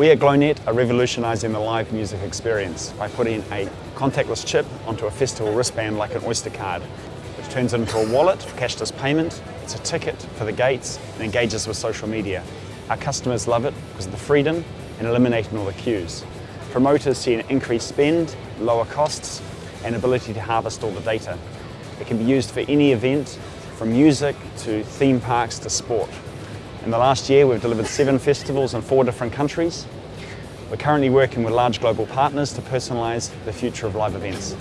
We at Glownet are revolutionising the live music experience by putting a contactless chip onto a festival wristband like an Oyster card, which turns into a wallet for cashless payment, it's a ticket for the gates and engages with social media. Our customers love it because of the freedom and eliminating all the queues. Promoters see an increased spend, lower costs and ability to harvest all the data. It can be used for any event, from music to theme parks to sport. In the last year we've delivered seven festivals in four different countries. We're currently working with large global partners to personalise the future of live events.